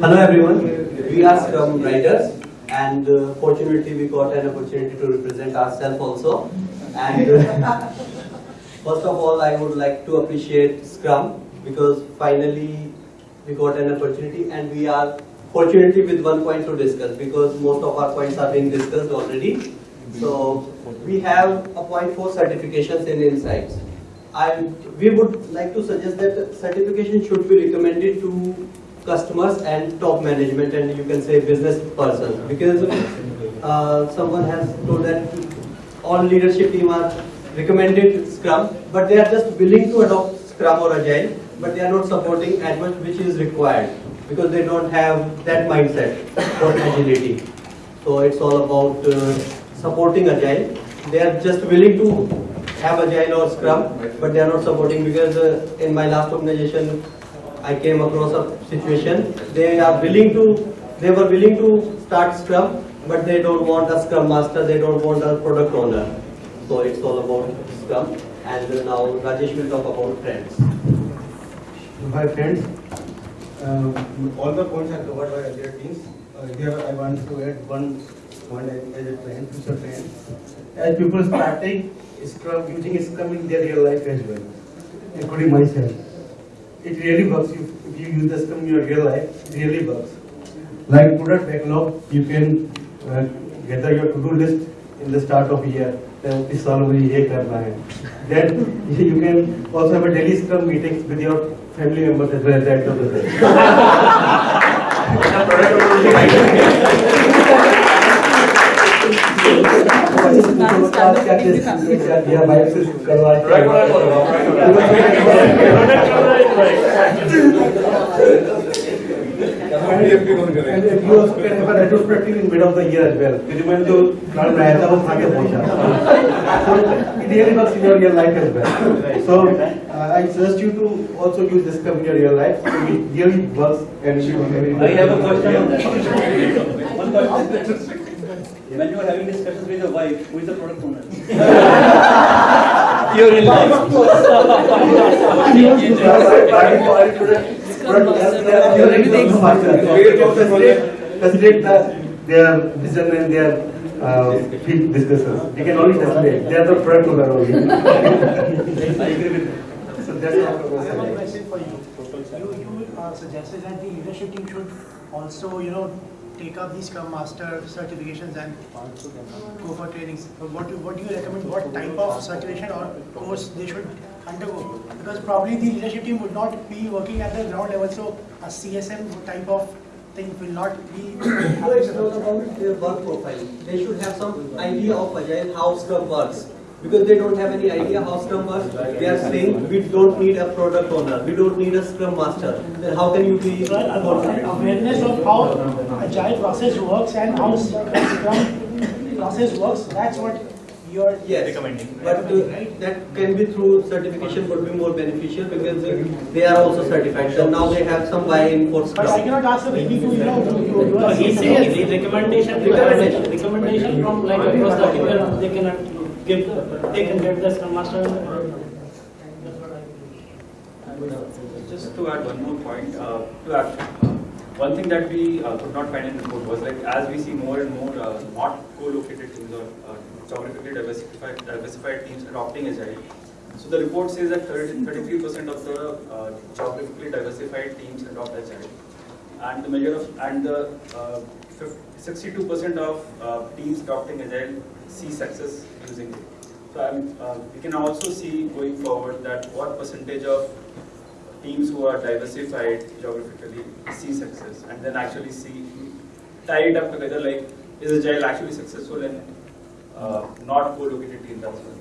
Hello everyone, we are Scrum Writers and uh, fortunately we got an opportunity to represent ourselves also. And uh, first of all, I would like to appreciate Scrum because finally we got an opportunity and we are fortunately with one point to discuss because most of our points are being discussed already. So we have a point for certifications and insights. And we would like to suggest that certification should be recommended to customers and top management and you can say business person because uh, someone has told that all leadership team are recommended Scrum but they are just willing to adopt Scrum or Agile but they are not supporting as much which is required because they don't have that mindset for agility. So it's all about uh, supporting Agile. They are just willing to have Agile or Scrum but they are not supporting because uh, in my last organization I came across a situation. They are willing to, they were willing to start Scrum, but they don't want a Scrum Master, they don't want a product owner. So it's all about Scrum. And now Rajesh will talk about trends. Hi friends, um, all the points are covered by other teams. Uh, here I want to add one point as a trend, future trend. As people starting Scrum, using Scrum in their real life as well, including myself It really works if, if you use the Scrum in your real life, it really works. Like product backlog, you can uh, gather your to-do list in the start of year. then इस साल मुझे ये करना है. Then you can also have a daily Scrum meetings with your family members as well at the end of the day. या bike से करवा And you also can have a retrospective in mid of the year as well. You remember to plan Rayata was Thake Pocha. So it really works in your real life as well. So uh, I suggest you to also use this term in your real life. So it really works and should be very I have a question. One question. When you are having discussions with your wife, who is the product owner? Your in life. Facilitate the, their vision and their uh, field discussions. They can only facilitate. They are the product owner only. I agree with that. So that's all. I have one question for you. You, you uh, suggested that the leadership team should also, you know, take up these Scrum Master certifications and go for trainings. What, do- what do you recommend, what type of certification or course they should undergo? Because probably the leadership team would not be working at the ground level, so a CSM type of thing will not be. So it's about their work profile. They should have some idea of Agile, how Scrum works. Because they don't have any idea how Scrum works, they are saying, we don't need a product owner, we don't need a Scrum Master. Then how can you be confident? Awareness of how agile process works and how Scrum process works, that's what you're Yes, recommending. but uh, that can be through certification would be more beneficial because they are also certified. So now they have some buy-in for But I cannot ask the baby to, you know, a he's the recommendation, Recommendation. recommendation, recommendation from like across the people, they can give, they can get the Scrum Master. Just to add one more point, uh, to add, uh, one thing that we uh, could not find in the report was like as we see more and more uh, not co-located teams or uh, geographically diversified, diversified teams adopting Agile. So the report says that 33% of the uh, geographically diversified teams adopt Agile. And the measure of, and the uh, 62% of uh, teams adopting Agile see success using it. So I'm, uh, we can also see going forward that what percentage of teams who are diversified geographically see success and then actually see, tie it up together like, is Agile actually successful in uh, not co-located teams as well?